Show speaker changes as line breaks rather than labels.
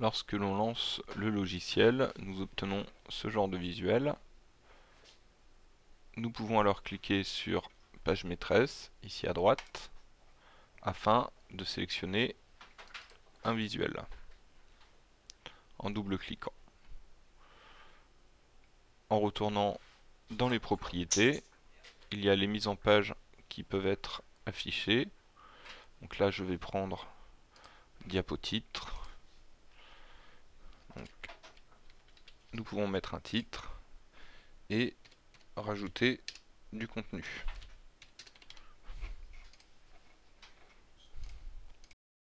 lorsque l'on lance le logiciel, nous obtenons ce genre de visuel. Nous pouvons alors cliquer sur page maîtresse, ici à droite, afin de sélectionner un visuel en double-cliquant. En retournant dans les propriétés, il y a les mises en page qui peuvent être affichées. Donc là, je vais prendre diapo-titre. Nous pouvons mettre un titre et rajouter du contenu.